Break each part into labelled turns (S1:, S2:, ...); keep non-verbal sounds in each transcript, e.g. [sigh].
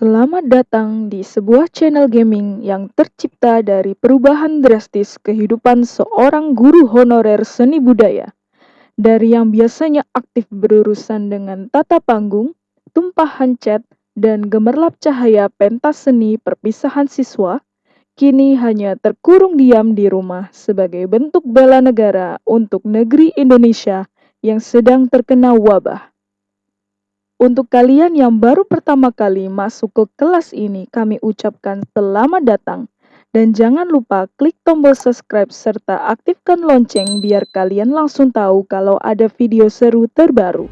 S1: Selamat datang di sebuah channel gaming yang tercipta dari perubahan drastis kehidupan seorang guru honorer seni budaya. Dari yang biasanya aktif berurusan dengan tata panggung, tumpahan cat, dan gemerlap cahaya pentas seni perpisahan siswa, kini hanya terkurung diam di rumah sebagai bentuk bela negara untuk negeri Indonesia yang sedang terkena wabah. Untuk kalian yang baru pertama kali masuk ke kelas ini, kami ucapkan selamat datang. Dan jangan lupa klik tombol subscribe serta aktifkan lonceng biar kalian langsung tahu kalau ada video seru terbaru.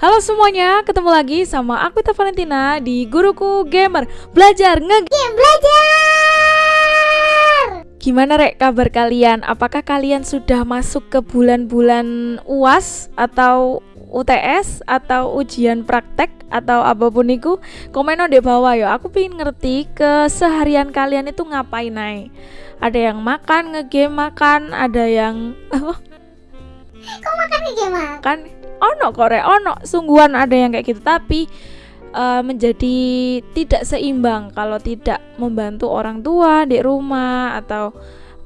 S2: Halo semuanya, ketemu lagi sama aku Tita Valentina di Guruku Gamer. Belajar Ngegame Belajar! Gimana rek kabar kalian? Apakah kalian sudah masuk ke bulan-bulan UAS atau UTS atau ujian praktek atau apa pun itu? Komen di bawah ya. Aku pengen ngerti keseharian kalian itu ngapain naik ada yang makan ngegame makan ada yang [laughs]
S3: apa? Kok makan ngegame makan
S2: ono korek ono sungguhan ada yang kayak gitu tapi uh, menjadi tidak seimbang kalau tidak membantu orang tua di rumah atau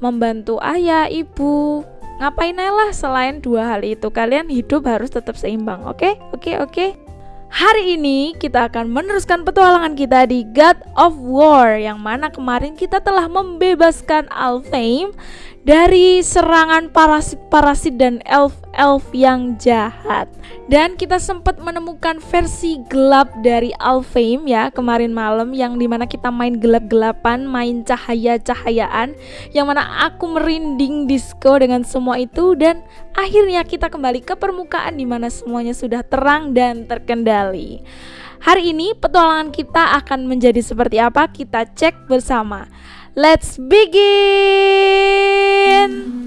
S2: membantu ayah ibu ngapain lah selain dua hal itu kalian hidup harus tetap seimbang oke okay? oke okay, oke okay? Hari ini kita akan meneruskan petualangan kita di God of War yang mana kemarin kita telah membebaskan Alfheim dari serangan parasit-parasit dan elf-elf yang jahat. Dan kita sempat menemukan versi gelap dari Alfheim ya kemarin malam yang di mana kita main gelap-gelapan, main cahaya-cahayaan yang mana aku merinding disco dengan semua itu dan akhirnya kita kembali ke permukaan di mana semuanya sudah terang dan terkendali. Hari ini petualangan kita akan menjadi seperti apa kita cek bersama. Let's begin.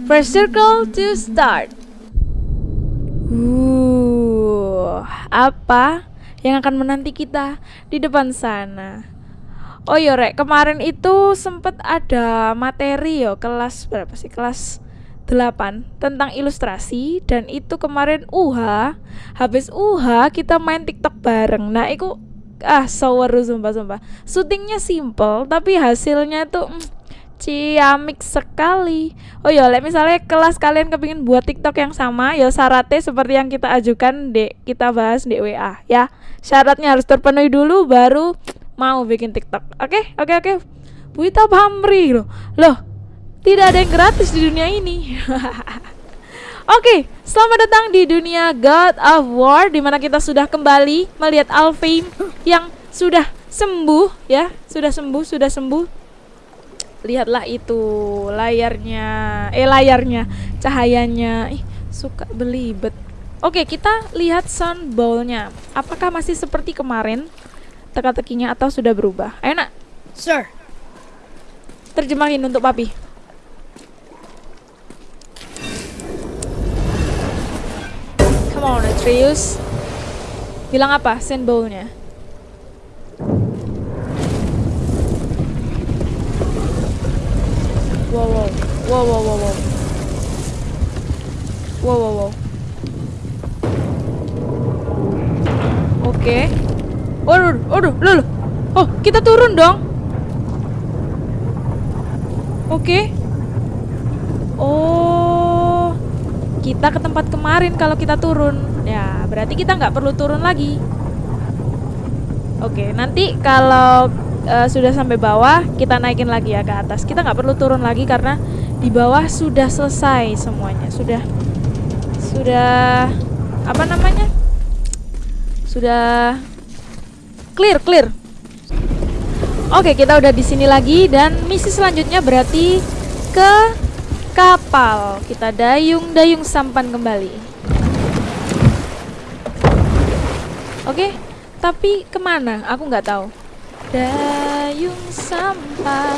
S2: First circle to start. Uh, apa yang akan menanti kita di depan sana? Oh iya rek, kemarin itu sempet ada materi yo kelas berapa sih? Kelas 8 tentang ilustrasi dan itu kemarin UH habis UH kita main TikTok bareng. Nah, itu ah seru sumpah sumpah. Syutingnya simple tapi hasilnya tuh mm, ciamik sekali. Oh ya misalnya kelas kalian kepingin buat tiktok yang sama ya syaratnya seperti yang kita ajukan dek kita bahas di WA ya. Syaratnya harus terpenuhi dulu baru mau bikin tiktok. Oke okay? oke okay, oke. Okay. Buita Pamri loh. Loh tidak ada yang gratis di dunia ini [laughs] Oke, selamat datang di dunia God of War di mana kita sudah kembali melihat Alfheim yang sudah sembuh ya, sudah sembuh, sudah sembuh. Lihatlah itu layarnya, eh layarnya, cahayanya. Ih, suka belibet. Oke, kita lihat sound bowlnya. Apakah masih seperti kemarin teka-tekinya atau sudah berubah? Ayo nak.
S3: Sir.
S2: Terjemahin untuk papi. Come on, Atreus. Bilang apa sand bowl-nya? Wow, wow. Wow, wow, wow, wow. Wow, wow, wow. Oke. Okay. Waduh, loh, Oh, kita turun dong. Oke. Okay. Oh kita ke tempat kemarin kalau kita turun ya berarti kita nggak perlu turun lagi. Oke nanti kalau uh, sudah sampai bawah kita naikin lagi ya ke atas. Kita nggak perlu turun lagi karena di bawah sudah selesai semuanya. Sudah sudah apa namanya? Sudah clear clear. Oke kita udah di sini lagi dan misi selanjutnya berarti ke kapal. Kita dayung-dayung sampan kembali. Oke, tapi ke mana? Aku nggak tahu. Dayung sampan.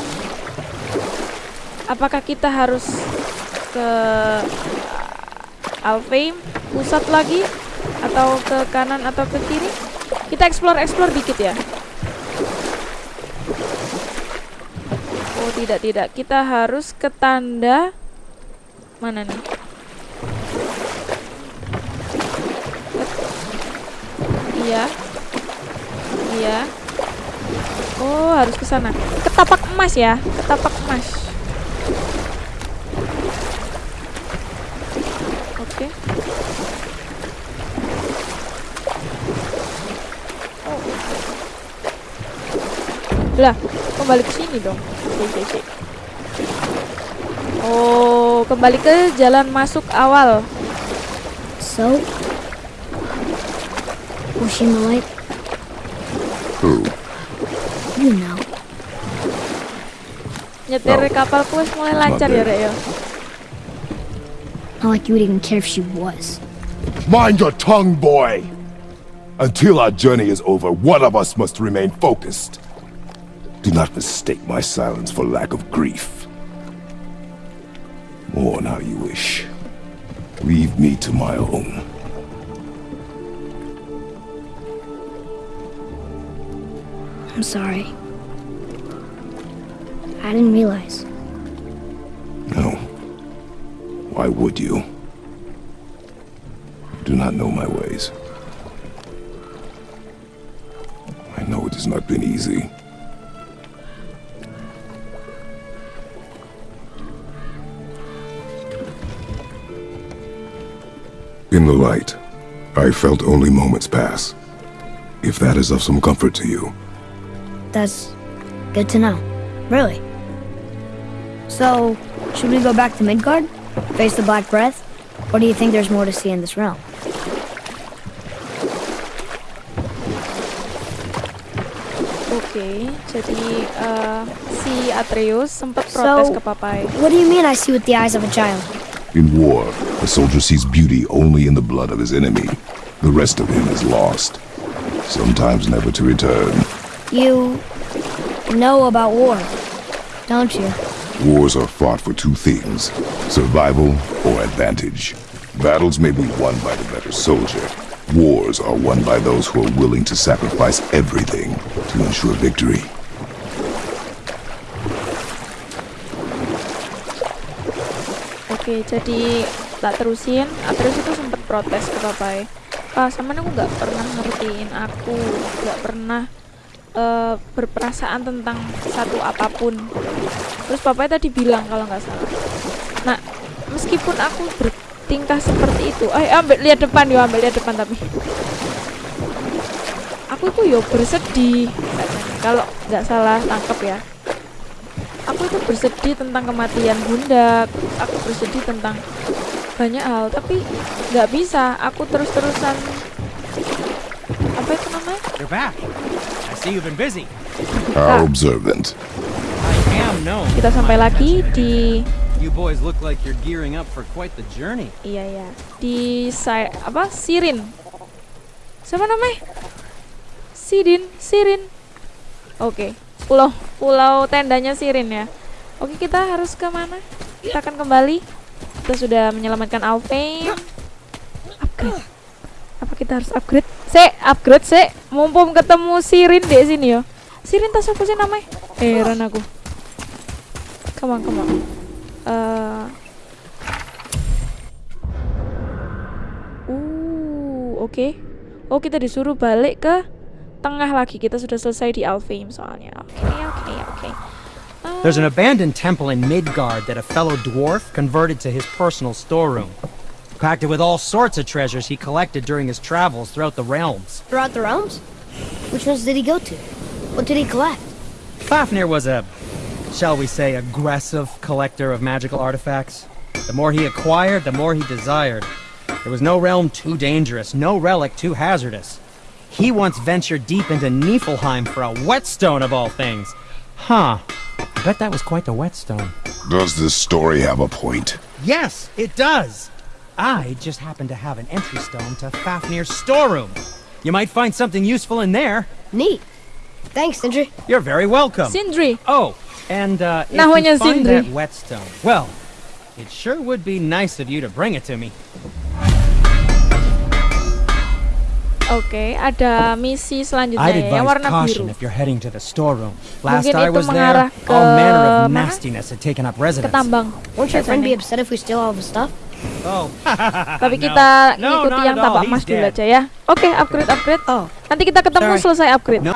S2: Apakah kita harus ke Alfheim pusat lagi? atau ke kanan atau ke kiri kita explore explore dikit ya oh tidak tidak kita harus ke tanda mana nih iya. Iya. Oh harus ke sana. Ketapak emas ya? Ketapak emas. Oke. Oh lah kembali ke sini dong? Oke, oke, oke. oh kembali ke jalan masuk awal.
S3: So, was she Malay?
S4: Who?
S3: You know.
S2: nyetir
S4: Oh.
S2: kapal kuis mulai lancar ya rek ya
S3: Not like you would even care if she was.
S4: Mind your tongue, boy! Until our journey is over, one of us must remain focused. Do not mistake my silence for lack of grief. Mourn how you wish. Leave me to my own.
S3: I'm sorry. I didn't realize.
S4: No. Why would you? Do not know my ways. I know it has not been easy. In the light, I felt only moments pass. If that is of some comfort to you,
S3: That's good to know. Really? So, should we go back to Midgard? Face the Black Breath? Or do you think there's more to see in this realm?
S2: Oke, jadi eh, si Atreus sempat protes
S3: So-
S2: ke Papai.
S3: What do you mean I see with the eyes of a child?
S4: In war, a soldier sees beauty only in the blood of his enemy. The rest of him is lost, sometimes never to return.
S3: You know about war, don't you?
S4: Wars are fought for two things survival or advantage. Battles may be won by the better soldier. Wars are won by those who are willing to sacrifice everything to ensure victory.
S2: Oke, jadi tak terusin. Atreus itu sempat protes ke Papai. Pak, sama aku nggak pernah ngertiin aku, nggak pernah eh, berperasaan tentang satu apa pun. Terus Papai tadi bilang kalau nggak salah. Nah, meskipun aku bertingkah seperti itu, eh ambil lihat depan yo, ambil lihat depan tapi. Aku itu yo bersedih, kalau nggak salah tangkap ya aku itu bersedih tentang kematian bunda aku bersedih tentang banyak hal tapi nggak bisa aku terus-terusan apa itu namanya
S5: see you've been busy.
S4: How observant.
S5: I am known.
S2: kita sampai lagi di
S5: You boys look like you're gearing up for quite the journey.
S2: iya ya di Sai- apa? Sirin. Siapa namanya? Sidin Sirin. Oke pulau pulau tendanya Sirin ya. Oke kita harus ke mana? Kita akan kembali. Kita sudah menyelamatkan Alfheim upgrade apa kita harus upgrade se upgrade se mumpung ketemu Sirin di sini yo Sirin tas apa sih namanya heran aku come on come on Eh, Uh, oke. Oh, kita disuruh balik ke tengah lagi. Kita sudah selesai di Alfheim soalnya. Oke, oke, oke. Eh,
S5: There's an abandoned temple in Midgard that a fellow dwarf converted to his personal storeroom. Packed it with all sorts of treasures he collected during his travels throughout the realms.
S3: Throughout the realms? Which ones did he go to? What did he collect?
S5: Fafnir was a, shall we say, aggressive collector of magical artifacts. The more he acquired, the more he desired. There was no realm too dangerous, no relic too hazardous. He once ventured deep into Niflheim for a whetstone of all things. Huh. I bet that was quite the whetstone.
S4: Does this story have a point?
S5: Yes, it does. I just happen to have an entry stone to Fafnir's storeroom. You might find something useful in there.
S3: Neat. Thanks, Sindri.
S5: You're very welcome.
S2: Sindri.
S5: Oh, and uh, if
S2: Namanya
S5: you find
S2: Sindri.
S5: that whetstone, well, it sure would be nice of you to bring it to me.
S2: Oke, ada misi selanjutnya
S5: I'd
S2: ya, yang
S5: advise
S2: warna
S5: caution
S2: biru.
S5: if you're heading to the storeroom. Last
S2: Mungkin
S5: I was
S2: mengarah
S5: there,
S2: ke
S5: all manner of nastiness had taken up
S2: Ke
S5: residence.
S2: tambang.
S3: Won't your friend be upset if we steal all the stuff?
S5: Oh, [laughs]
S2: Tapi
S5: No.
S2: kita
S5: No,
S2: ngikuti yang tapak
S5: He's
S2: emas dulu aja ya. Oke, upgrade upgrade.
S3: Oh,
S2: Nanti kita ketemu
S5: Sorry.
S2: selesai upgrade.
S5: no.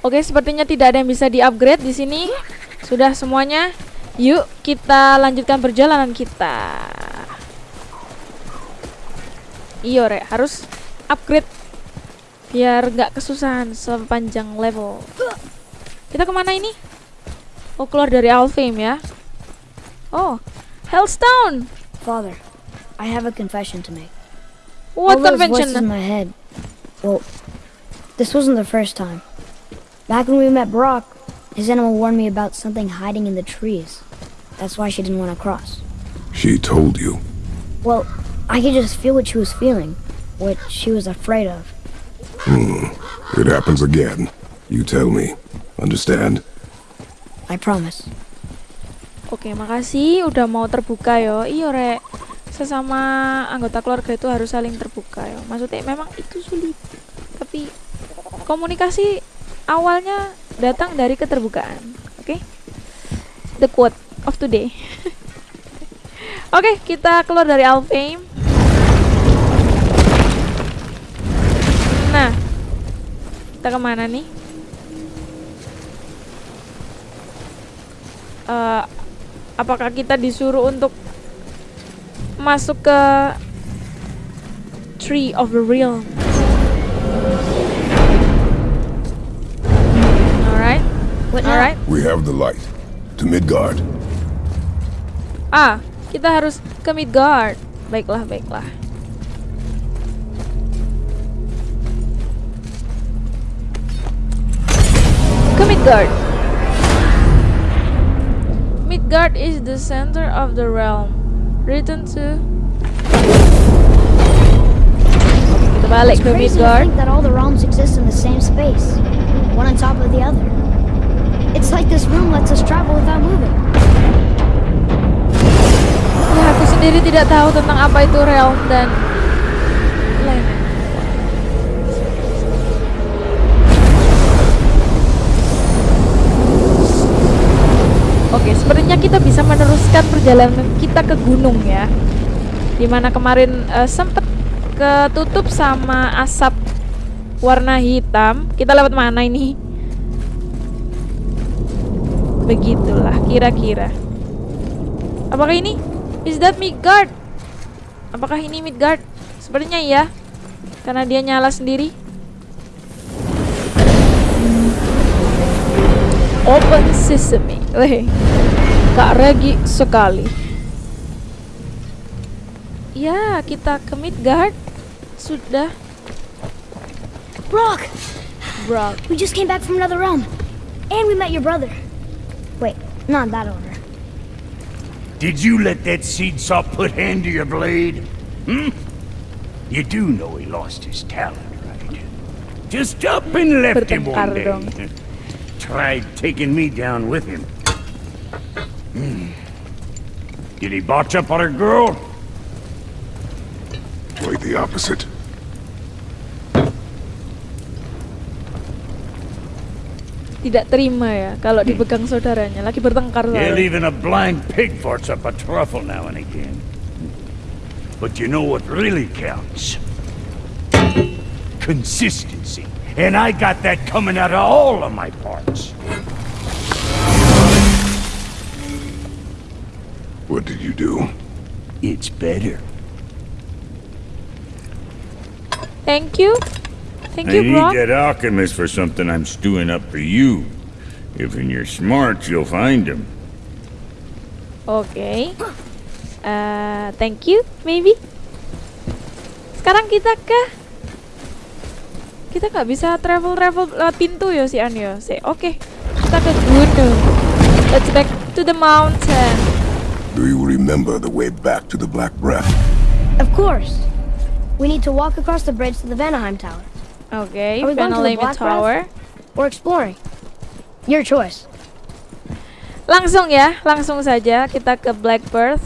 S2: Oke, sepertinya tidak ada yang bisa di-upgrade di sini. Sudah semuanya. Yuk, kita lanjutkan perjalanan kita. Iyo, Rek, harus upgrade biar nggak kesusahan sepanjang level. Kita ke mana ini? Oh, keluar dari Alfheim ya. Oh, Hellstone.
S3: Father, I have a confession to make.
S2: What
S3: all those voices in my head. Well, this wasn't the first time. Back when we met Brock, his animal warned me about something hiding in the trees. That's why she didn't want to cross.
S4: She told you.
S3: Well, I could just feel what she was feeling, what she was afraid of.
S4: Hmm, it happens again. You tell me. Understand?
S3: I promise.
S2: Oke, makasih udah mau terbuka yo. Iyo, Rek. Sesama anggota keluarga itu harus saling terbuka yo. Maksudnya memang itu sulit. Tapi komunikasi awalnya datang dari keterbukaan. Oke? The quote of today. [laughs] Oke, kita keluar dari Alfheim. Nah, kita ke mana nih? Eh, apakah kita disuruh untuk masuk ke Tree of the Realm? Alright,
S3: What now?
S2: alright.
S4: We have the light. To Midgard.
S2: Ah, kita harus ke Midgard. Baiklah, baiklah. Ke Midgard. Midgard is the center of the realm. Return to kita balik
S3: It's
S2: ke
S3: crazy to
S2: Midgard.
S3: think that all the realms exist in the same space, one on top of the other. It's like this room lets us travel without moving.
S2: Ya, aku sendiri tidak tahu tentang apa itu realm dan Oke, sepertinya kita bisa meneruskan perjalanan kita ke gunung ya. Di mana kemarin eh, sempet ketutup sama asap warna hitam. Kita lewat mana ini? Begitulah kira-kira. Apakah ini? Is that Midgard? Apakah ini Midgard? Sepertinya iya. Karena dia nyala sendiri. Open sesame. Weh. Kak Regi sekali. Ya, kita ke Midgard. Sudah,
S3: Brock,
S2: bro.
S3: we just came back from another realm, and we met your brother. Wait, not in that order.
S6: Did you let that seed saw put hand to your blade? Hmm? You do know he lost his talent, right? Just up and left him one
S2: Bertengkar
S6: day.
S2: dong.
S6: Tried taking me down with him. Hmm. Did he botch up on a girl?
S4: Quite the opposite.
S2: Tidak terima ya kalau dipegang saudaranya. Lagi bertengkar
S6: Yeah, even a blind pig farts up a truffle now and again. But you know what really counts? Consistency. And I got that coming out of all of my parts.
S4: What did you do?
S6: It's better.
S2: Thank you. Thank
S6: I
S2: you,
S6: need
S2: bro.
S6: that alchemist for something I'm stewing up for you. If in your smarts, you'll find him.
S2: Okay. Uh, thank you, maybe. Sekarang kita ke kita nggak bisa travel travel lewat pintu ya si An ya. Si- Oke, kita ke gunung. Let's back to the mountain.
S4: Do you remember the way back to the Black Breath?
S3: Of course. We need to walk across the bridge to the Vanaheim Tower.
S2: Oke,
S3: Are we going to Black
S2: Tower.
S3: Or exploring. Your choice.
S2: Langsung ya, langsung saja kita ke Blackbird.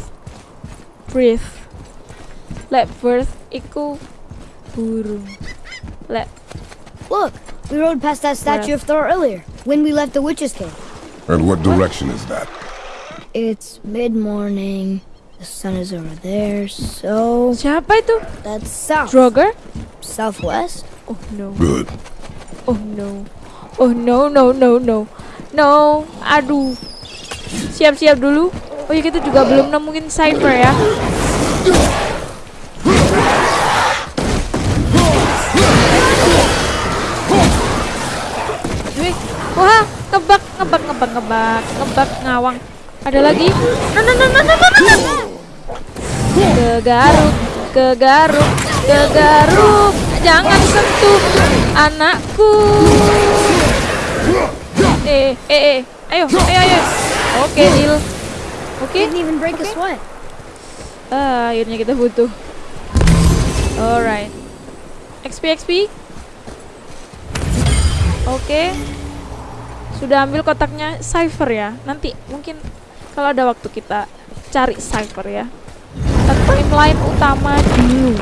S2: Breathe. Blackbird iku burung. Le
S3: Look, we rode past that statue of Thor earlier when we left the witch's cave.
S4: And what direction is that?
S3: It's mid morning. The sun is over there, so
S2: siapa itu?
S3: that's south.
S2: Droger?
S3: Southwest?
S2: Oh no.
S4: Good.
S2: Oh no. Oh no no no no. No. Aduh. Siap-siap dulu. Oh ya kita juga belum nemuin Cypher ya. Ngebak, ngebak, ngebak, ngebak, ngebak, ngawang. Ada lagi? No, no, no, no, no, no, no. Jangan sentuh anakku. Eh, eh, eh. Ayo, ayo, ayo. Oke, deal. Oke.
S3: Didn't even break a sweat.
S2: Ah, akhirnya kita butuh. Alright. XP, XP. Oke. Sudah ambil kotaknya Cypher ya. Nanti mungkin kalau ada waktu kita cari Cypher ya. Timeline utama dulu.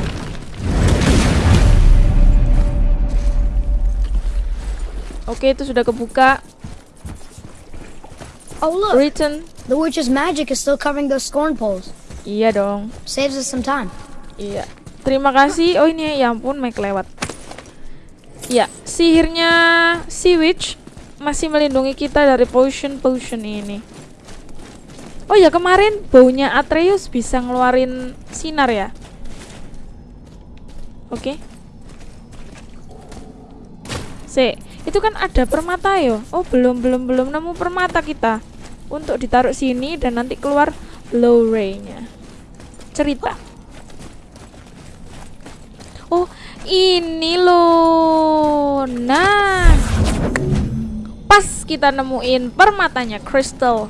S2: Oke, itu sudah kebuka.
S3: Oh look,
S2: Return.
S3: the witch's magic is still covering those scorn poles.
S2: Iya dong.
S3: Saves us some time.
S2: Iya. Terima kasih. Oh ini ya ampun Mike lewat. Ya, sihirnya Sea Witch masih melindungi kita dari potion potion ini. Oh ya kemarin baunya Atreus bisa ngeluarin sinar ya. Oke. Se, itu kan ada permata yo. Oh belum belum belum nemu permata kita untuk ditaruh sini dan nanti keluar low ray-nya. Cerita. Oh, ini loh. Nah. Pas kita nemuin permatanya crystal.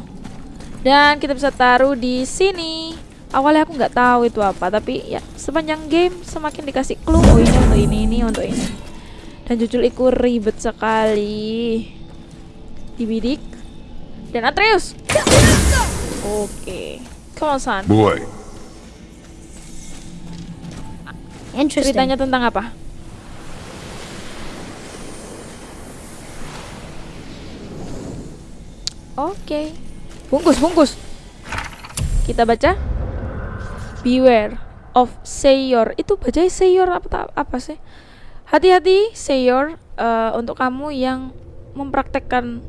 S2: Dan kita bisa taruh di sini. Awalnya aku nggak tahu itu apa, tapi ya sepanjang game semakin dikasih clue. Oh, ini untuk ini, ini untuk ini. Dan jujur iku ribet sekali. Dibidik. Dan Atreus. Oke. Come on, son.
S4: Boy,
S3: Interesting.
S2: Ceritanya tentang apa? Oke. Bungkus, bungkus. Kita baca. Beware of Sayor. Itu baca Sayor apa apa sih? Hati-hati Sayor eh, untuk kamu yang mempraktekkan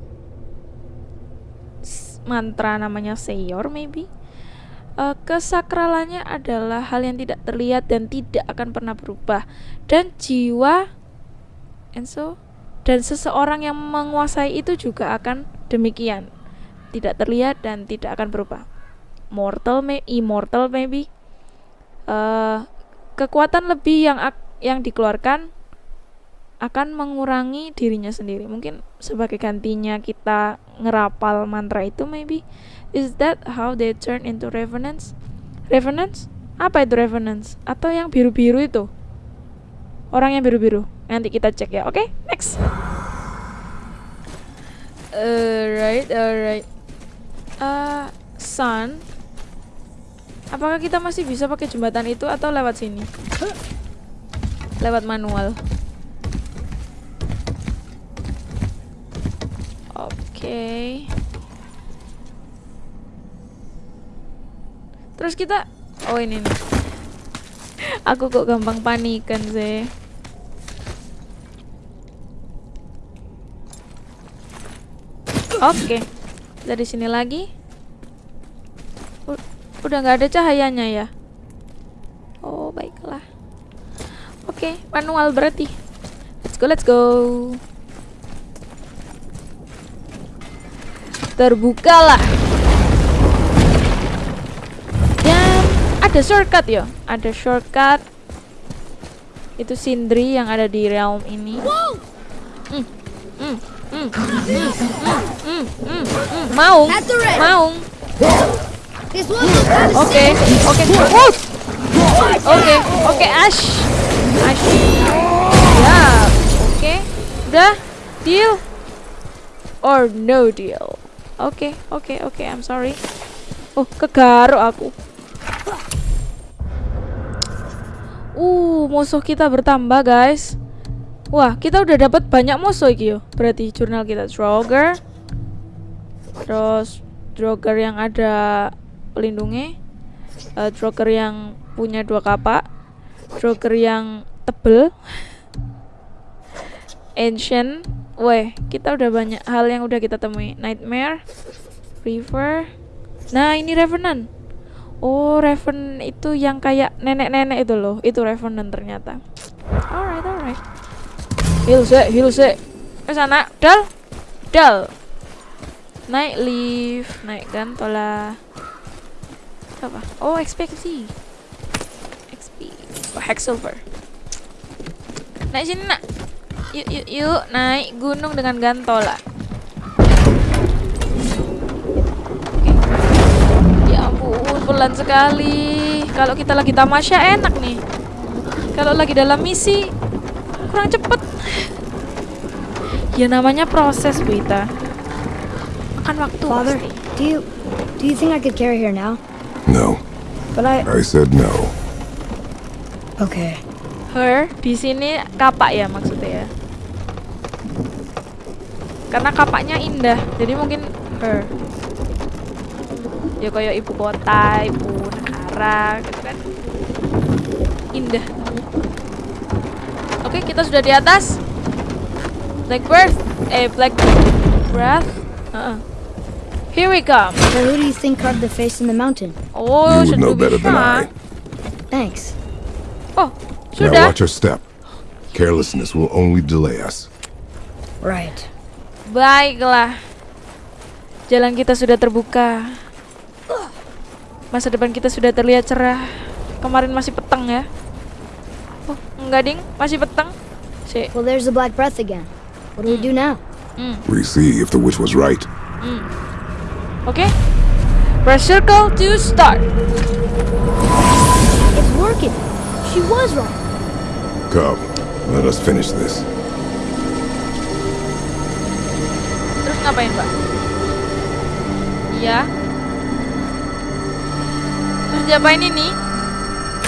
S2: mantra namanya Sayor maybe. Eh, kesakralannya adalah hal yang tidak terlihat dan tidak akan pernah berubah dan jiwa and so dan seseorang yang menguasai itu juga akan demikian tidak terlihat dan tidak akan berubah mortal may immortal maybe Eh, kekuatan lebih yang yang dikeluarkan akan mengurangi dirinya sendiri mungkin sebagai gantinya kita ngerapal mantra itu maybe Is that how they turn into revenants? Revenants? Apa itu revenants? Atau yang biru-biru itu? Orang yang biru-biru. Nanti kita cek ya. Oke, next. Alright, alright. Uh, sun. Apakah kita masih bisa pakai jembatan itu atau lewat sini? Lewat manual. Oke. Terus kita Oh ini nih Aku kok gampang panikan sih Oke. Dari sini lagi. U- Udah nggak ada cahayanya ya? Oh baiklah. Oke manual berarti. Let's go let's go. Terbukalah. Dan ada shortcut ya? Ada shortcut. Itu Sindri yang ada di realm ini. Hmm, hmm, maung. Maung. Oke oke oke oke Ash. Ash. Ya oke udah? Deal? Or no deal? Oke oke oke I'm sorry. Oh kegaruk aku. Uh, musuh kita bertambah, guys. Wah, kita udah dapat banyak musuh iki yo. Berarti jurnal kita Droger. Terus Droger yang ada pelindungnya. Uh, Droger yang punya dua kapak. Droger yang tebel. Ancient. Weh, kita udah banyak hal yang udah kita temui. Nightmare, River. Nah, ini Revenant. Oh, Revenant itu yang kayak nenek-nenek itu loh. Itu Revenant ternyata. Alright, alright. Heal sih, heal sih. Ke sana, dal. Dal. Naik lift, naik gantola. Apa? Oh, XP XP. XP. Oh, Hex silver. Naik sini, Nak. Yuk, yuk, yuk, naik gunung dengan gantola. Ya ampun, pelan sekali. Kalau kita lagi tamasya enak nih. Kalau lagi dalam misi kurang cepet. Ya namanya proses, Bu Ita. Makan waktu
S3: Father,
S2: pasti.
S3: do you do you think I could carry her now?
S4: No,
S3: But I
S4: I said no.
S3: okay.
S2: Her di sini kapak ya maksudnya ya. Karena kapaknya indah, jadi mungkin her. Ya kayak ibu kota, ibu negara gitu kan. Indah. Oke, kita sudah di atas. Blackbird, eh Black Breath. Heeh. Here we come.
S3: So who do you think carved the face in the mountain?
S2: Oh,
S4: you would
S2: should
S4: know
S2: we
S4: better
S2: be
S4: than
S2: sure?
S4: I.
S3: Thanks.
S2: Oh,
S4: Now
S2: sudah.
S4: watch your step. Carelessness will only delay us.
S3: Right.
S2: Baiklah. Jalan kita sudah terbuka. Masa depan kita sudah terlihat cerah. Kemarin masih petang ya. Oh, enggak ding, masih petang. Si.
S3: Well, there's the black breath again. What do we do now?
S4: We see if the witch was right.
S2: Oke. Press circle to start.
S3: It's working. She was right.
S4: Come, let us finish this.
S2: Terus ngapain, Mbak? Iya. Terus diapain ini?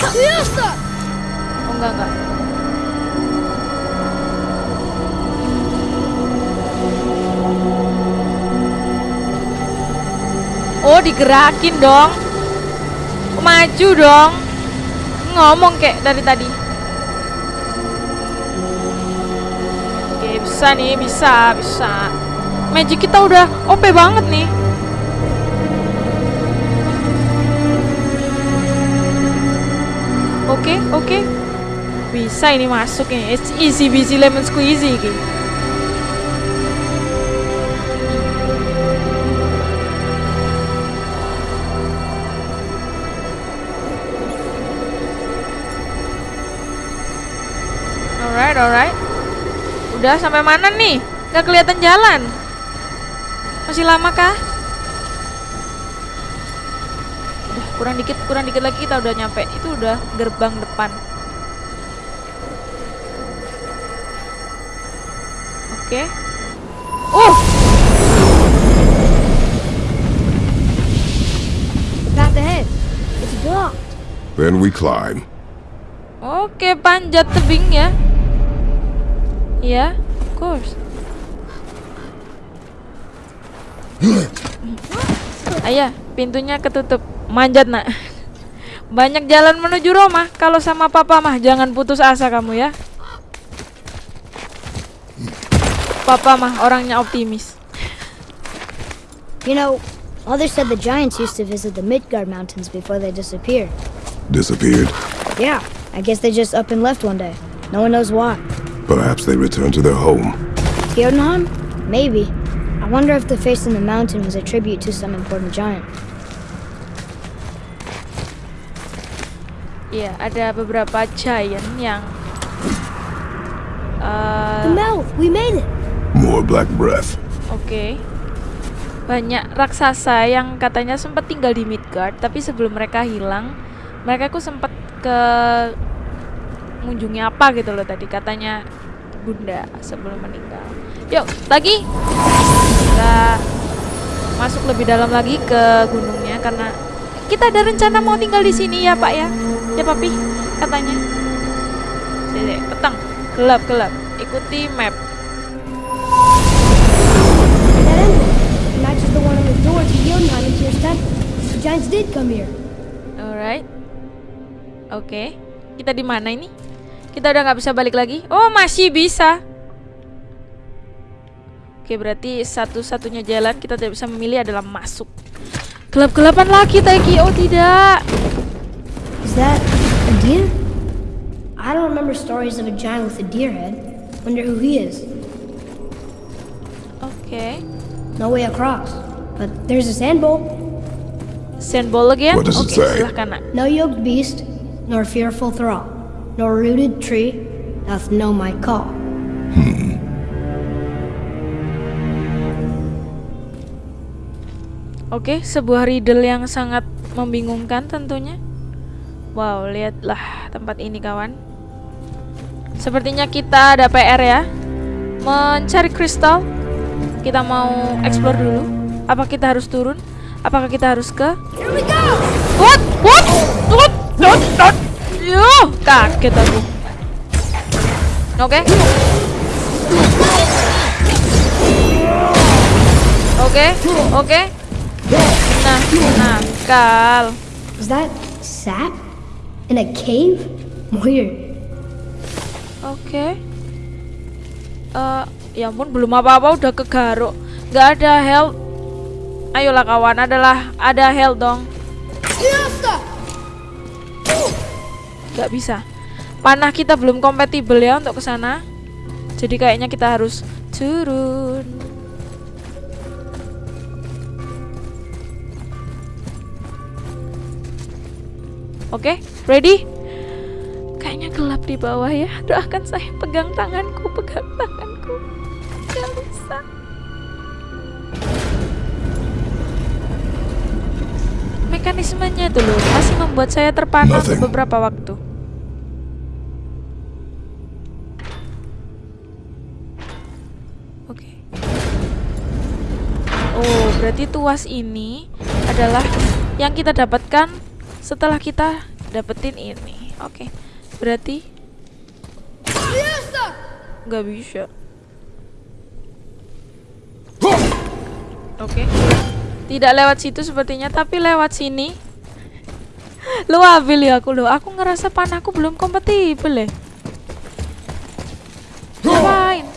S2: Oh, enggak, enggak. Oh, digerakin dong. Maju dong. Ngomong kayak dari tadi. Oke, bisa nih, bisa, bisa. Magic kita udah OP banget nih. Oke, oke. Bisa ini masuk ini. It's easy busy lemon squeezy iki. Udah sampai mana nih? Gak kelihatan jalan. Masih lama kah? Udah kurang dikit, kurang dikit lagi kita udah nyampe. Itu udah gerbang depan. Oke. Uh,
S3: Path ahead. It's blocked.
S4: Then we climb.
S2: oke panjat tebing ya. Iya, of course. [clears throat] Ayah, pintunya ketutup. Manjat, Nak. Banyak jalan menuju Roma. Kalau sama papa mah jangan putus asa kamu ya. Papa mah orangnya optimis.
S3: You know, Mother said the giants used to visit the Midgard Mountains before they disappeared.
S4: Disappeared.
S3: Yeah, I guess they just up and left one day. No one knows why.
S4: Perhaps they returned to their home.
S3: Jotunheim? Maybe. I wonder if the face in the mountain was a tribute to some important giant.
S2: Iya, ada beberapa giant yang eh,
S3: The mouth! We made it!
S4: More black breath.
S2: Oke. Banyak raksasa yang katanya sempat tinggal di Midgard, tapi sebelum mereka hilang, mereka ku sempat ke mengunjungi apa gitu loh tadi katanya Bunda sebelum meninggal. Yuk, lagi. Kita masuk lebih dalam lagi ke gunungnya karena kita ada rencana mau tinggal di sini ya, Pak ya. Ya, Papi, katanya. Sini, petang. Gelap, gelap. ikuti map. Alright. Oke. Kita di mana ini? Kita udah nggak bisa balik lagi. Oh, masih bisa. Oke, berarti satu-satunya jalan kita tidak bisa memilih adalah masuk. Gelap-gelapan lagi, Taiki. Oh, tidak.
S3: Is that a deer? I don't remember stories of a giant with a deer head. Wonder who he is.
S2: Oke.
S3: No way across. But there's a sand bowl.
S2: Sandball again?
S4: What does it
S2: Oke,
S4: say?
S2: silahkan nak.
S3: No yoked beast, nor fearful thrall, nor rooted tree doth know my call.
S2: Oke, sebuah riddle yang sangat membingungkan tentunya. Wow, lihatlah tempat ini kawan. Sepertinya kita ada PR ya. Mencari kristal. Kita mau explore dulu. Apa kita harus turun? Apakah kita harus ke?
S3: Here we go!
S2: What? What? What? What? What? Yo, kaget aku. Oke. Oke, oke. Nah, nakal.
S3: Is that sap? In a cave? Weird.
S2: Oke. Eh, ya ampun belum apa-apa udah kegaruk. Gak ada health. Ayolah kawan, adalah ada health dong. Gak bisa. Panah kita belum kompatibel ya untuk ke sana. Jadi kayaknya kita harus turun. Oke, ready? Kayaknya gelap di bawah ya. Doakan saya pegang tanganku, pegang tanganku. Gak bisa. Mekanismenya loh masih membuat saya terpana beberapa waktu. Berarti tuas ini adalah yang kita dapatkan setelah kita dapetin ini. Oke. Berarti nggak bisa. Oke. Tidak lewat situ sepertinya, tapi lewat sini. Lu ambil ya aku lo. Aku ngerasa panahku belum kompatibel ya. Ngapain?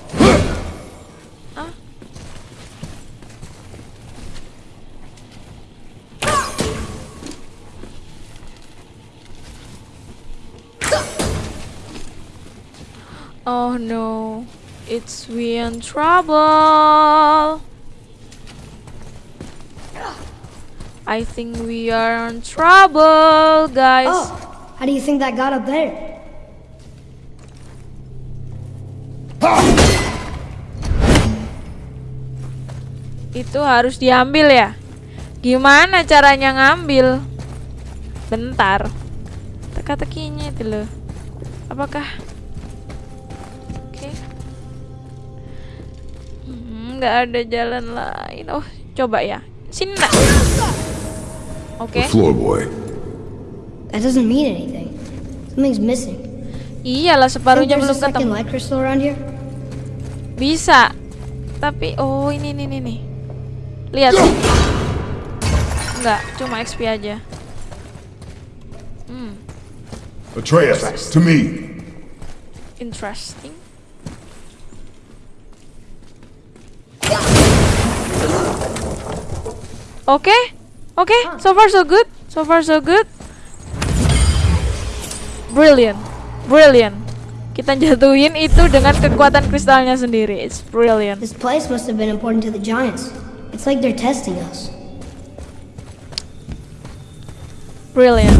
S2: Oh no, it's we in trouble. I think we are in trouble, guys.
S3: Oh, how do you think that got up there?
S2: Itu harus diambil ya. Gimana caranya ngambil? Bentar. Teka-tekinya itu loh. Apakah nggak ada jalan lain. Oh, coba ya. Sini nak. Oke.
S4: The floor boy.
S3: That doesn't mean anything. Something's missing.
S2: Iyalah separuhnya belum ketemu.
S3: light crystal around here?
S2: Bisa. Tapi oh ini ini ini nih. Lihat. Enggak, cuma XP aja. Hmm,
S4: Atreus, to me.
S2: interesting. Oke. Oke, so far so good. So far so good. Brilliant. Brilliant. Kita jatuhin itu dengan kekuatan kristalnya sendiri. It's brilliant.
S3: This place must have been important to the giants. It's like they're testing us.
S2: Brilliant.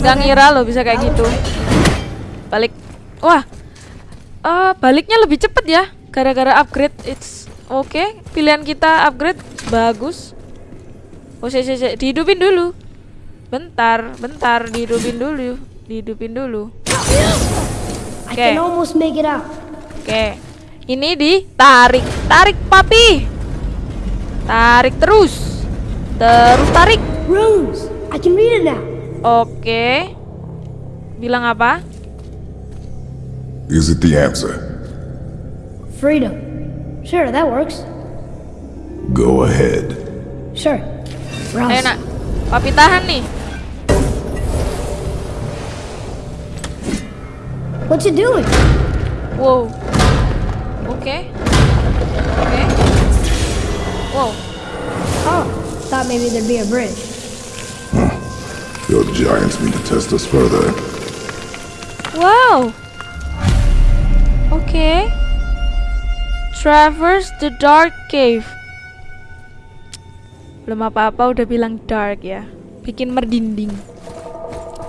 S2: Gak ngira lo bisa kayak gitu. Balik. Wah. Eh, baliknya lebih cepet ya. Gara-gara upgrade. It's oke. Pilihan kita upgrade bagus. Oh, si, si. dihidupin dulu. Bentar, bentar, dihidupin dulu. Dihidupin dulu.
S3: I
S2: Okay.
S3: can almost make it out.
S2: Oke. Ini ditarik. Tarik, papi. Tarik terus. Terus tarik.
S3: Runes! I can read it now.
S2: Oke. Bilang apa?
S4: Is it the answer?
S3: Freedom. Sure, that works.
S4: Go ahead.
S3: Sure.
S2: Ayo
S3: Rouse.
S2: Eh, nak, papi tahan nih.
S3: What you doing?
S2: Wow. Oke. Oke. Wow.
S3: Oh, thought maybe there'd be a bridge.
S4: Your giants mean to test us further.
S2: Wow. Okay. Traverse the dark cave. Belum apa-apa udah bilang dark ya. Bikin merinding.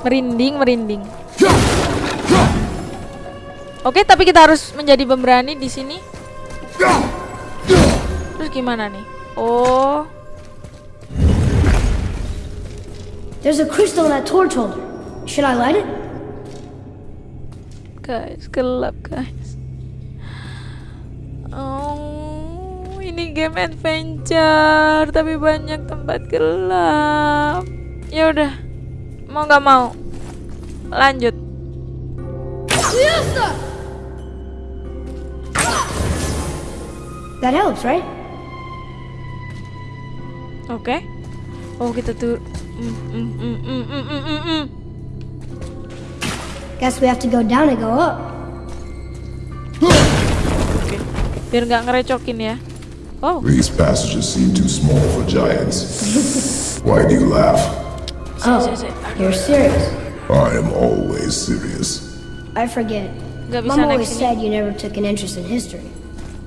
S2: Merinding, merinding. Oke, tapi kita harus menjadi pemberani di sini. Terus gimana nih? Oh,
S3: There's a crystal in that torch holder. Should I light it?
S2: guys, gelap guys. Oh, ini game adventure tapi banyak tempat gelap. Ya udah, mau nggak mau, lanjut.
S3: That helps, right?
S2: Oke. Oh kita tuh. Mm, mm, mm, mm, mm, mm.
S3: Guess we have to go down and go up.
S2: Oke. Biar nggak ngerecokin ya. Oh,
S4: These passages seem too small for giants. [laughs] Why do you laugh?
S3: Oh, you're serious.
S4: I am always serious.
S3: I forget.
S2: nggak
S3: Mom always said you never took an interest in history.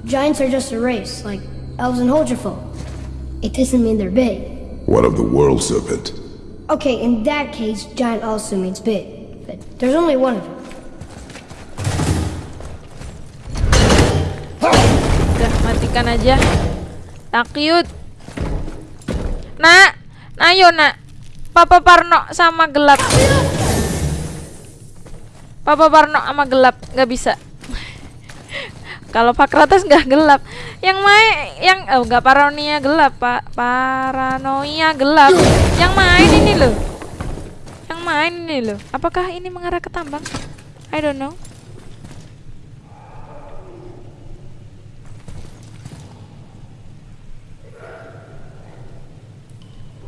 S3: Giants are just a race, like elves and Holgerfolk. It doesn't mean they're big.
S4: What of the world serpent?
S3: Okay, in that case, giant also means big. But there's only one of them.
S2: Udah matikan aja. Takyut. Nak, ayo nak. Papa Parno sama gelap. Papa Parno sama gelap nggak bisa. [laughs] Kalau Pak Kratos nggak gelap, yang main, yang oh nggak paranoia gelap pak, paranoia gelap. Yang main ini loh, yang main ini loh. Apakah ini mengarah ke tambang? I don't know.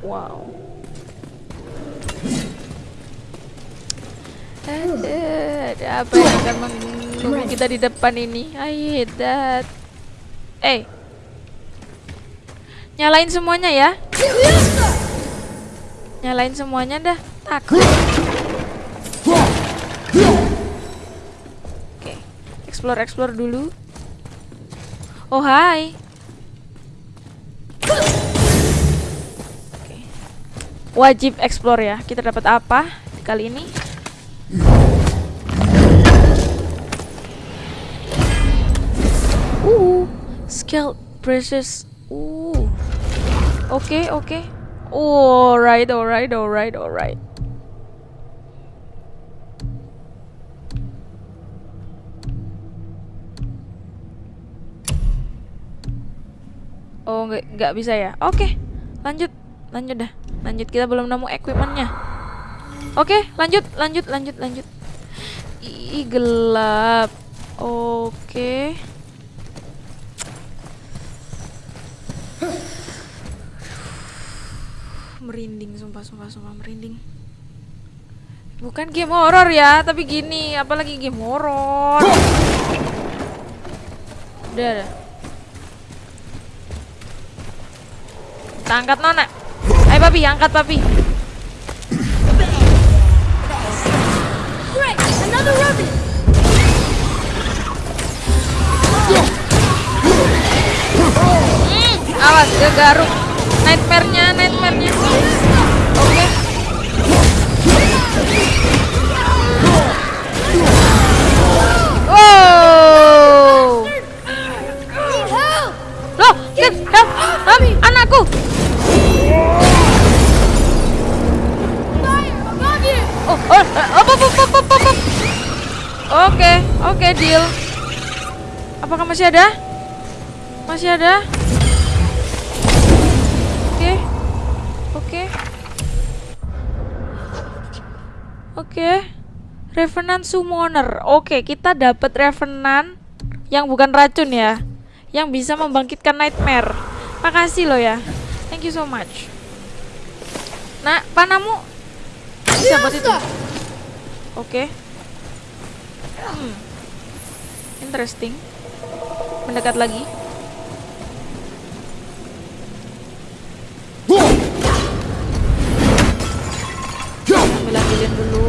S2: Wow. Ada, ada apa yang akan menunggu kita di depan ini? I that. Eh, nyalain semuanya ya. Nyalain semuanya dah. Takut. Oke, explore explore dulu. Oh hai. Wajib explore ya. Kita dapat apa kali ini? Uh, skill precious. Uh. Oke, oke. Alright, alright, alright, alright. Oh, nggak bisa ya? Oke, lanjut, lanjut dah, lanjut. Kita belum nemu equipmentnya. Oke, lanjut, lanjut, lanjut, lanjut. Ih, gelap. Oke. Merinding, sumpah, sumpah, sumpah, merinding. Bukan game horor ya, tapi gini, apalagi game horor. Udah, udah. Kita angkat nona. Ayo papi, angkat papi. Hmm, awas dia garuk. Nightmare-nya, nightmare-nya. Oke. Wow. Oke, oke, deal. Apakah masih ada? Masih ada? Oke. Oke. Oke. Revenant Summoner. Oke, kita dapat Revenant yang bukan racun ya yang bisa membangkitkan nightmare makasih loh ya thank you so much nah panamu bisa buat itu oke hmm. interesting. Mendekat lagi. Ambil ambilin dulu.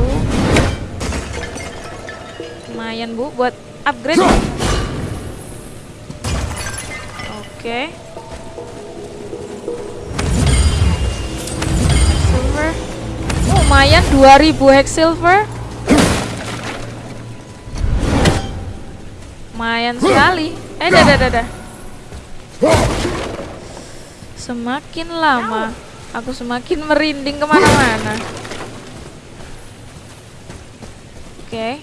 S2: Lumayan bu buat upgrade. Oke. Silver. Oh, lumayan 2000 hex silver lumayan sekali eh dah dah dah dah semakin lama aku semakin merinding ke mana-mana Oke.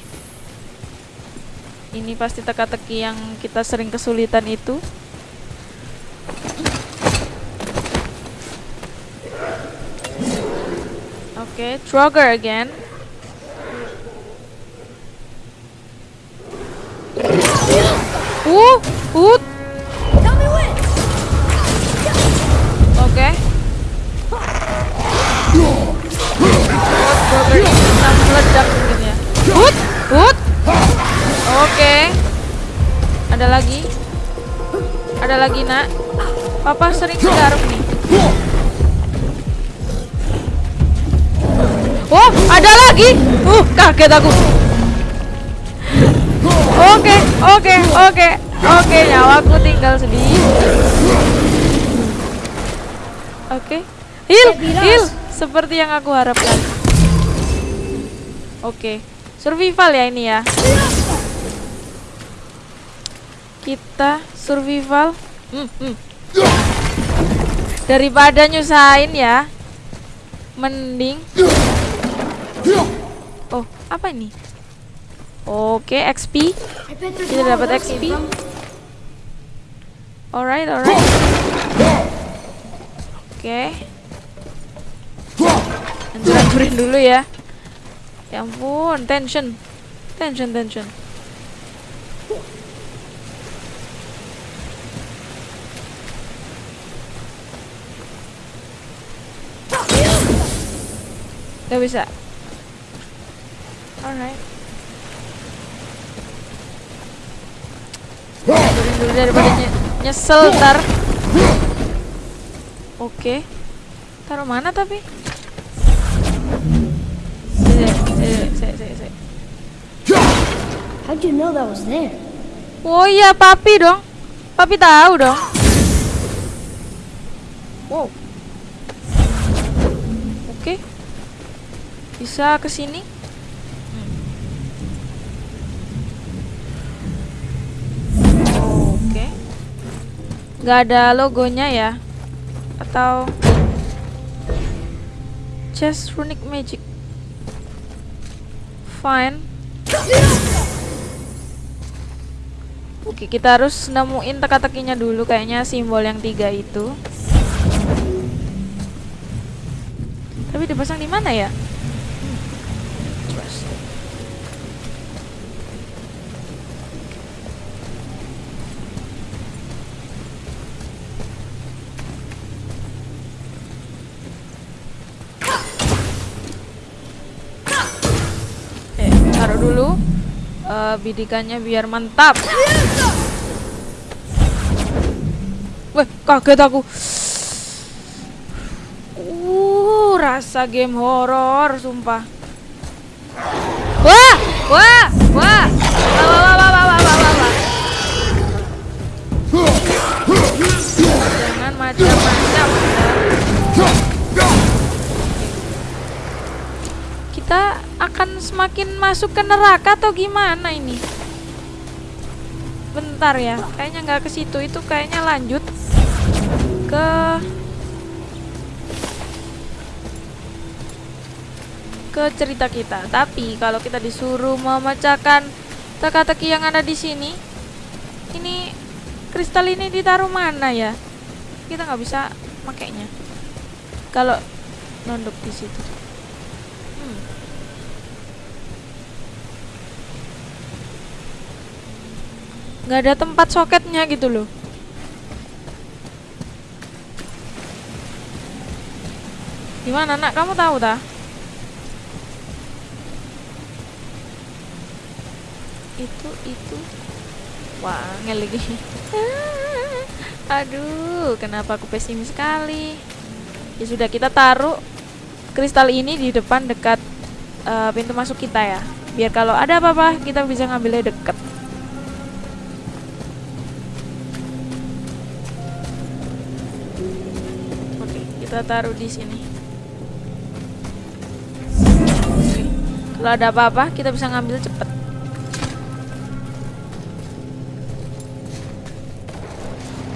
S2: Ini pasti teka-teki yang kita sering kesulitan itu. Oke, Trogger again. Uh, uh. Oke. Meledak mungkin ya. Hut, hut. Oke. Ada lagi. Ada lagi, Nak. Papa sering garuk nih. Oh, ada lagi. Uh, kaget aku. Oke, oke, oke. Oke, nyawaku tinggal sedikit. Oke. Heal, heal. Seperti yang aku harapkan. Oke. Survival ya ini ya. Kita survival. Hmm, hmm. Daripada nyusahin ya. Mending. Oh, apa ini? Oke, XP. Kita dapat XP. Alright, alright. Oke. Hancurin dulu ya. Ya ampun, tension. Tension, tension. Gak bisa. Alright. Hancurin dulu daripada nyesel ntar. Oke. Taruh mana tapi?
S3: How'd you know that was there?
S2: Oh iya, papi dong. Papi tahu dong. Wow. Oke. Bisa ke sini? Hmm. Oke. Nggak ada logonya ya? Atau Chest Runic Magic. Fine. Oke, kita harus nemuin teka-tekinya dulu kayaknya simbol yang tiga itu. Tapi dipasang di mana ya? Bidikannya biar mantap. Wah, kaget aku. Uh, rasa game horor, sumpah. Wah, wah, wah, wah, wah, wah, wah, wah, wah, wah, wah. Jangan macam-macam. Kita akan semakin masuk ke neraka atau gimana ini? Bentar ya, kayaknya nggak ke situ. Itu kayaknya lanjut ke ke cerita kita. Tapi kalau kita disuruh memecahkan teka-teki yang ada di sini, ini kristal ini ditaruh mana ya? Kita nggak bisa makainya. Kalau nonduk di situ. Nggak ada tempat soketnya gitu loh. Gimana nak? Kamu tahu tak itu itu. Wah lagi. [laughs] Aduh kenapa aku pesimis sekali? Ya sudah kita taruh kristal ini di depan dekat uh, pintu masuk kita ya. Biar kalau ada apa-apa kita bisa ngambilnya deket kita taruh di sini kalau ada apa-apa kita bisa ngambil cepet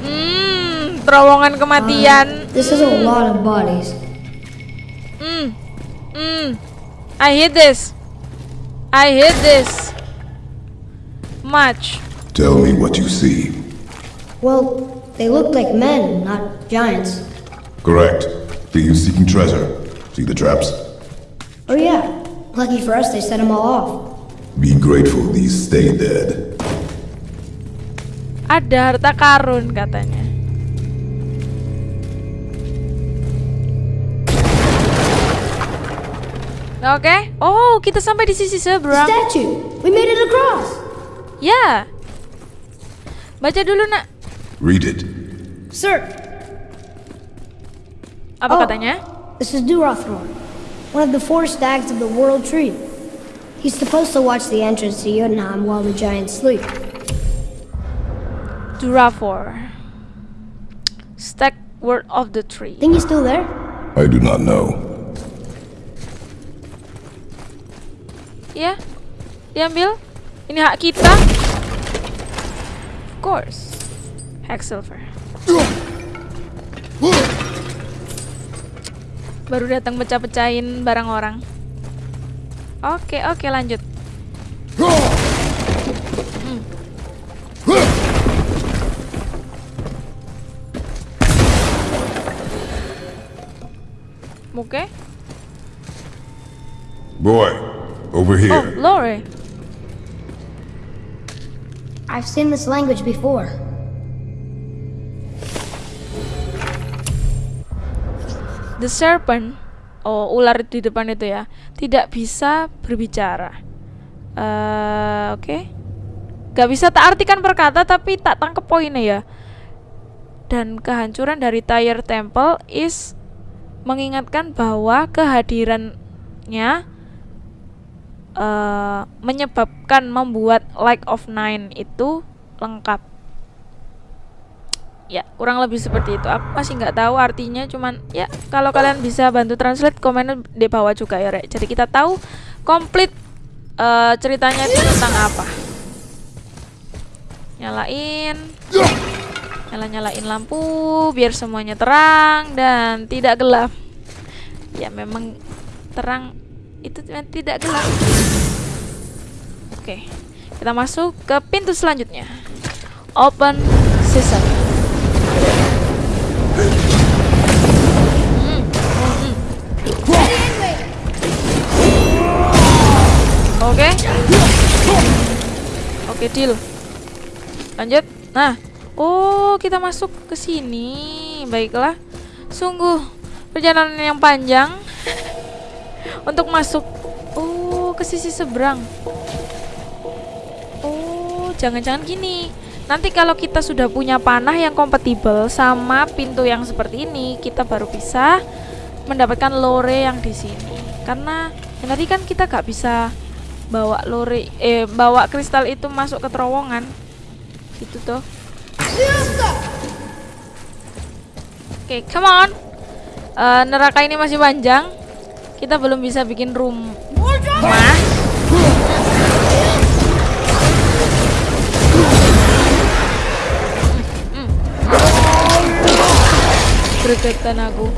S2: hmm terowongan kematian
S3: This is a lot of bodies.
S2: Hmm. Hmm. I hate this. I hate this. Much.
S4: Tell me what you see.
S3: Well, they look like men, not giants.
S4: Correct. Seeking treasure. See the traps?
S3: Oh yeah. Lucky for us, they set them all off.
S4: Be grateful these stay dead.
S2: Ada harta karun katanya. Oke. Oh, kita sampai di sisi seberang.
S3: Statue! We made it across!
S2: Ya. Baca dulu, Nak.
S4: Read it.
S3: Sir,
S2: Apa
S3: Oh.
S2: katanya?
S3: this is Durathor, one of the four stags of the World Tree. He's supposed to watch the entrance to Jotunheim while the giants sleep.
S2: Durafor. Stack word of the tree.
S3: Think he's still there?
S4: I do not know.
S2: Ya. Yeah. diambil. Ini hak kita. Of course. Hack silver. Baru datang pecah-pecahin barang orang. Oke, oke lanjut. Hmm. Oke.
S4: Boy, over
S2: Oh,
S4: here.
S2: Lore.
S3: I've seen this language before.
S2: The serpent, oh ular di depan itu ya, tidak bisa berbicara. Eh, Oke, Gak bisa tak artikan perkata, tapi tak tangkep poinnya ya. Dan kehancuran dari Tyre Temple is mengingatkan bahwa kehadirannya eh, menyebabkan membuat Like of Nine itu lengkap. Ya, kurang lebih seperti itu. Aku masih nggak tahu artinya, cuman ya kalau kalian bisa bantu translate komen di bawah juga ya, Rek. Jadi kita tahu komplit eh, ceritanya itu tentang apa. Nyalain. Nyala-nyalain lampu biar semuanya terang dan tidak gelap. Ya, memang terang itu tidak gelap. Oke. Kita masuk ke pintu selanjutnya. Open sesame. Oke. Oke, deal. Lanjut. Nah, oh, kita masuk ke sini. Baiklah. Sungguh perjalanan yang panjang untuk masuk oh ke sisi seberang. Oh, jangan-jangan gini. Nanti kalau kita sudah punya panah yang kompatibel sama pintu yang seperti ini, kita baru bisa mendapatkan lore yang di sini. Karena yang tadi kan kita gak bisa bawa lore eh bawa kristal itu masuk ke terowongan. Gitu tuh. Oke, come on. Eh, neraka ini masih panjang. Kita belum bisa bikin rumah. Gregetan aku.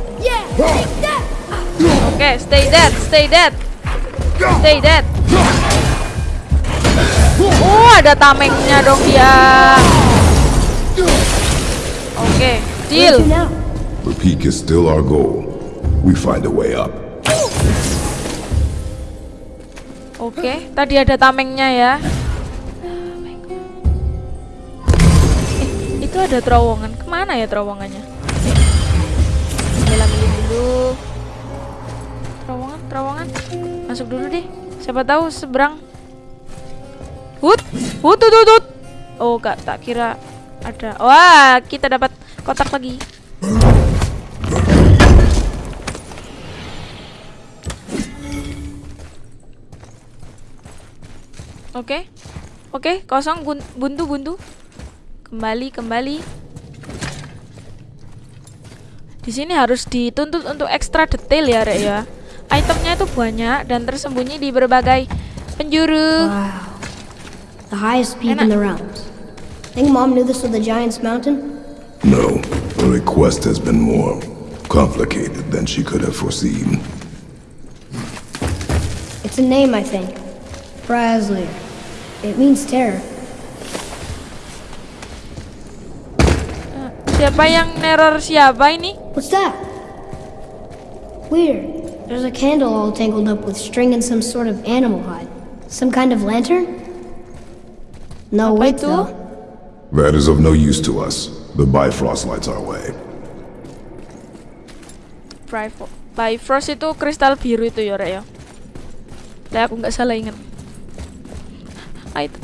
S2: Oke, stay dead, stay dead. Stay dead. Oh, ada tamengnya dong dia. Oke, deal.
S3: You now?
S4: The peak is still our goal. We find a way up.
S2: Oke, tadi ada tamengnya ya. ada terowongan. Ke mana ya terowongannya? Ambilin dulu. Terowongan, terowongan. Masuk dulu deh. Siapa tahu seberang. Hut, hut, hut, hut. Oh, gak tak kira ada. Wah, kita dapat kotak lagi. Oke. Oke, kosong gun- buntu buntu. Kembali, kembali. Di sini harus dituntut untuk ekstra detail ya, Rek ya. Itemnya itu banyak dan tersembunyi di berbagai penjuru.
S3: Wow. The highest peak in the realms. Think Mom knew this was the Giant's Mountain?
S4: No, the request has been more complicated than she could have foreseen.
S3: It's a name, I think. Brasley. It means terror.
S2: Uh, siapa yang neror siapa ini?
S3: What's that? Weird. There's a candle all tangled up with string and some sort of animal hide. Some kind of lantern? No
S2: Apa itu?
S3: though.
S4: That is of no use to us. The Bifrost lights our way.
S2: Bifrost. Itu kristal biru itu ya, Rek ya. Lah aku nggak salah ingat. Itu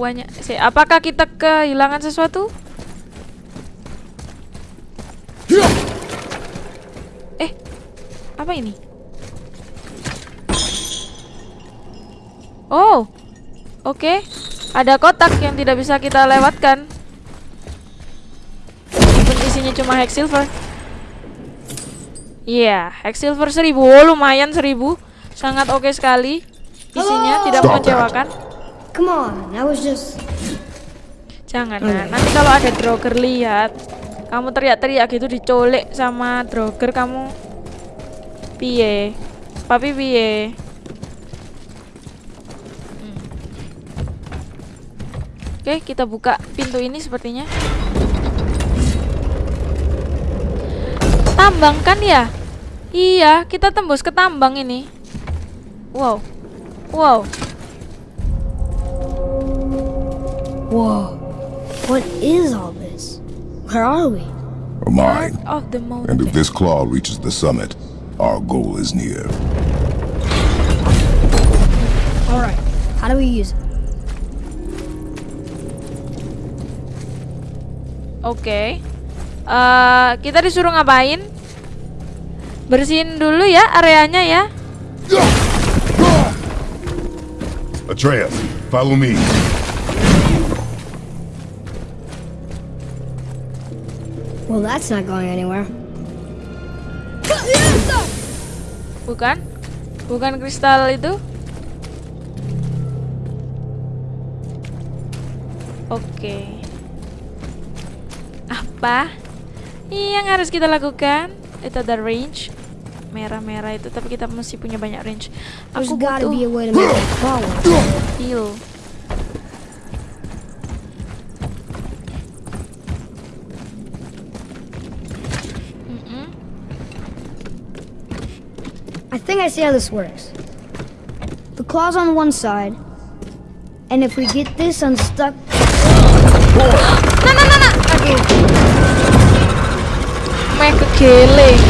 S2: banyak. Si, apakah kita kehilangan sesuatu? Eh, apa ini? Oh, oke. Ada kotak yang tidak bisa kita lewatkan. Meskipun isinya cuma hex silver. Iya, hex silver 1000. Oh, lumayan 1000. Sangat oke sekali. Isinya tidak
S4: Stop that.
S2: mengecewakan.
S3: Come on, I was just.
S2: Jangan, nah. nanti kalau ada droger lihat, kamu teriak-teriak gitu dicolek sama droger kamu. Piye? Papi piye? Oke, kita buka pintu ini sepertinya. Tambang kan ya? Iya, kita tembus ke tambang ini. Wow. Wow.
S3: Whoa. What is all this? Where are we?
S4: A mine.
S2: Of the
S4: And
S2: mountain.
S4: if this claw reaches the summit, our goal is near.
S3: Alright, how do we use it?
S2: Oke. Eh, kita disuruh ngapain? Bersihin dulu ya areanya ya.
S4: Atreus, follow me.
S3: Well, that's not going anywhere.
S2: Bukan? Bukan kristal itu? Oke. Apa yang harus kita lakukan? Itu ada range merah-merah itu, tapi kita mesti punya banyak range. Aku butuh heal.
S3: I think I see how this works. The claw's on one side, and if we get this unstuck.
S2: Nah, nah, nah, nah. Aduh. Meh kegeling.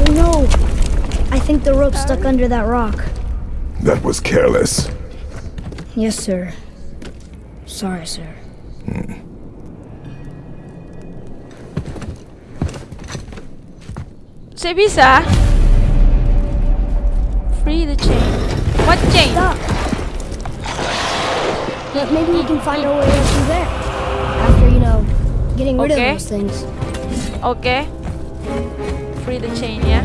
S3: Oh no! I think the rope's stuck under that rock.
S4: That was careless.
S3: Yes, sir. Sorry, sir. Hmm.
S2: Saya bisa. Free the chain. What chain?
S3: Stop! Maybe we can find our way up through there. Getting rid
S2: Okay.
S3: of those things.
S2: Oke. Free the chain ya.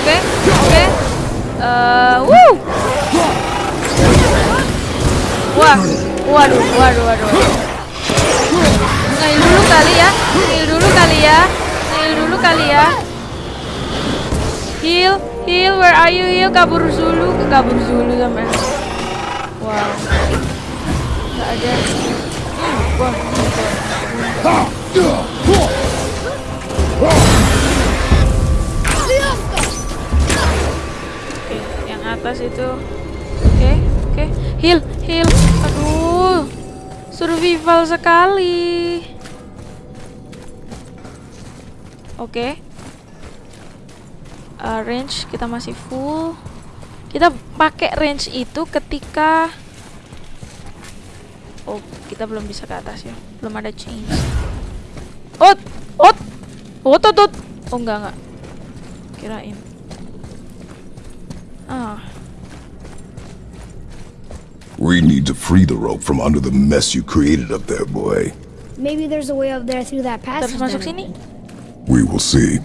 S2: Oke, oke. Eh, wuh. Wah, waduh, waduh, waduh. Ngil dulu kali ya, ngil dulu kali ya, ngil dulu kali ya. Heal, Hill, where are you? Hill kabur Zulu, ke kabur Zulu sama. Wow. Gak ada. Wah. Oke, yang atas itu. Oke, oke. Heal, heal. Aduh. Survival sekali. Oke. Okay. Uh, range kita masih full kita pakai range itu ketika oh kita belum bisa ke atas ya belum ada change ot ot ot ot ot oh enggak enggak kirain ah
S4: We need to free the rope from under the mess you created up there, boy.
S3: Maybe there's a way up there through that passage.
S2: masuk
S3: down
S2: sini.
S4: We will see.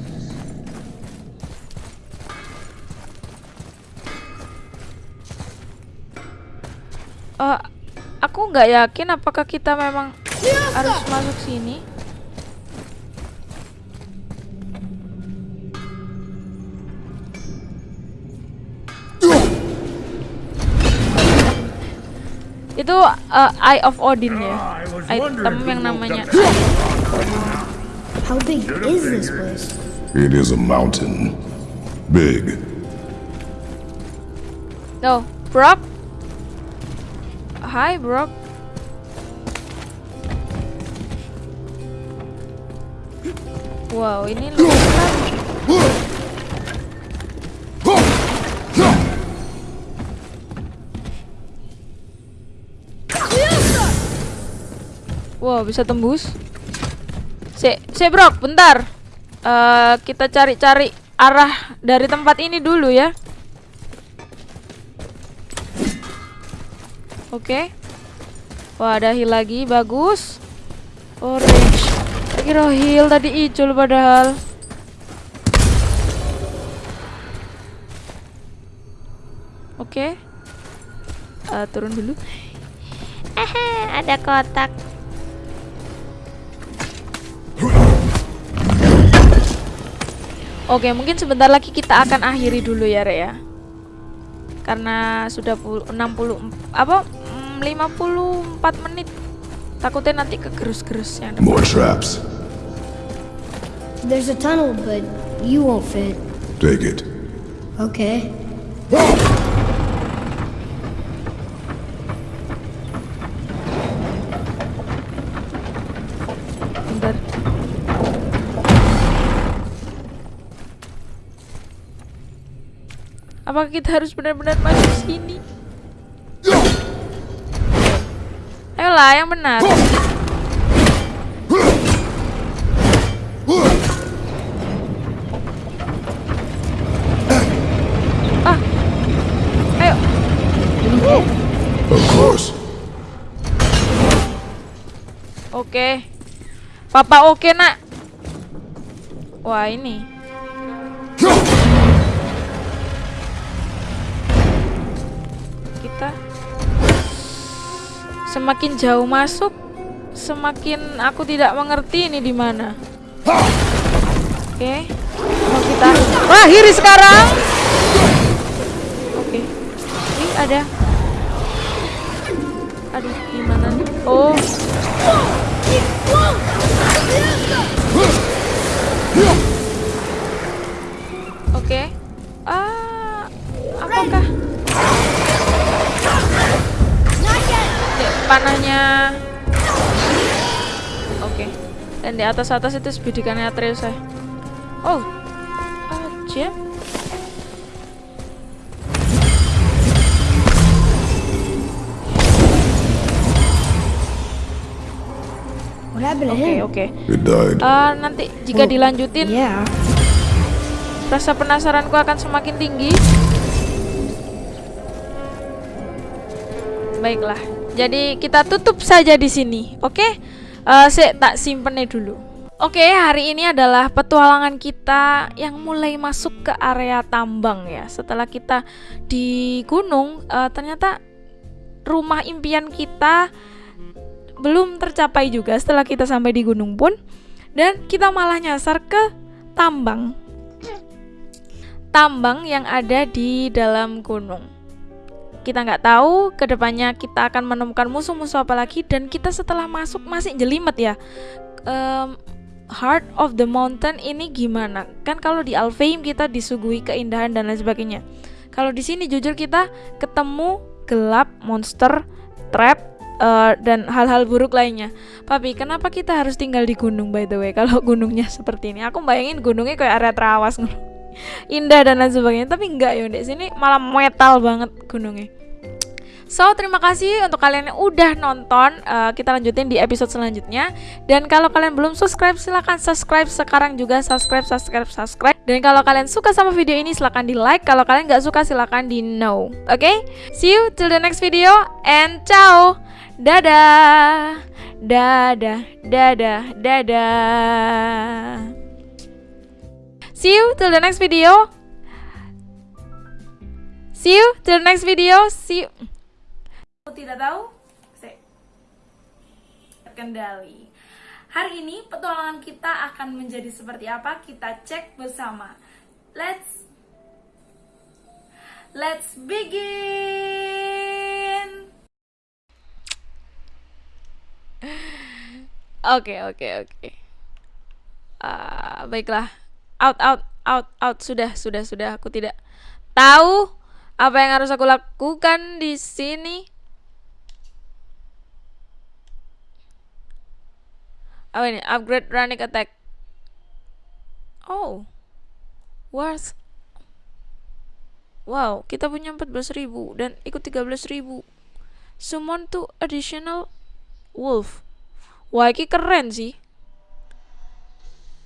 S2: Eh, aku nggak yakin apakah kita memang harus masuk sini. Itu eh, Eye of Odin ya. Item yang namanya
S3: How big is this place?
S4: It is a mountain. Big.
S2: No, Brock. Hi, Brock. Wow, ini sekali. Wow, bisa tembus. Si Brock, bentar. Eh, kita cari-cari arah dari tempat ini dulu ya. Oke. Wah, ada heal lagi, bagus. Orange. Kira heal tadi icul padahal. Oke. Eh, turun dulu. Aha, ada kotak. Oke, mungkin sebentar lagi kita akan akhiri dulu ya, Re ya. Karena sudah pul- 60 apa mm, 54 menit. Takutnya nanti kegerus-gerus yang
S4: More traps.
S3: There's a tunnel, but you won't fit.
S4: Take it.
S3: Okay.
S2: Bentar. Apakah kita harus benar-benar masuk sini? Ayolah, yang benar. Ah, ayo.
S4: Of course.
S2: Oke. Papa oke, Nak. Wah, ini. Kita semakin jauh masuk, semakin aku tidak mengerti ini di mana. Oke. Mau kita akhiri sekarang. Oke. Ini ada. Aduh, gimana nih? Oh. Oke. Ah, apakah panahnya Oke. Dan di atas-atas itu bidikannya Atreus ya. Oh.
S3: Happened to
S2: Oke,
S3: him?
S2: oke.
S4: It died.
S2: Eh, nanti jika
S3: Oh,
S2: dilanjutin
S3: Yeah.
S2: rasa penasaranku akan semakin tinggi. Baiklah. Jadi kita tutup saja di sini. Oke? Eh, saya tak simpennya dulu. Oke, hari ini adalah petualangan kita yang mulai masuk ke area tambang ya. Setelah kita di gunung, eh, ternyata rumah impian kita belum tercapai juga setelah kita sampai di gunung pun. Dan kita malah nyasar ke tambang tambang yang ada di dalam gunung. Kita nggak tahu ke depannya kita akan menemukan musuh-musuh apa lagi dan kita setelah masuk masih jelimet ya. Em, Heart of the Mountain ini gimana? Kan kalau di Alfheim kita disuguhi keindahan dan lain sebagainya. Kalau di sini jujur kita ketemu gelap, monster, trap, eh, dan hal-hal buruk lainnya. Papi, kenapa kita harus tinggal di gunung by the way? [laughs] Kalau gunungnya seperti ini, aku bayangin gunungnya kayak area terawas indah dan lain sebagainya. Tapi enggak ya, di sini malah metal banget gunungnya. So, terima kasih untuk kalian yang udah nonton. Eh, kita lanjutin di episode selanjutnya. Dan kalau kalian belum subscribe, silahkan subscribe sekarang juga. Subscribe, subscribe, subscribe. Dan kalau kalian suka sama video ini, silahkan di like. Kalau kalian nggak suka, silahkan di no. Oke? See you till the next video. And ciao. Dadah. Dadah. Dadah. Dadah. See you till the next video. See you till the next video. See you. Aku tidak tahu. Saya terkendali. Hari ini petualangan kita akan menjadi seperti apa? Kita cek bersama. Let's Let's begin. [laughs] Oke, oke, oke. Ah, baiklah. Out, out, out, out. Sudah, sudah, sudah. Aku tidak tahu apa yang harus aku lakukan di sini. Oh ini upgrade running attack. Oh. Worth. Wow, kita punya 14.000 dan ikut 13.000. Summon to additional wolf. Wah, ini keren sih.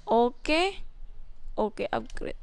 S2: Oke. Oke, upgrade.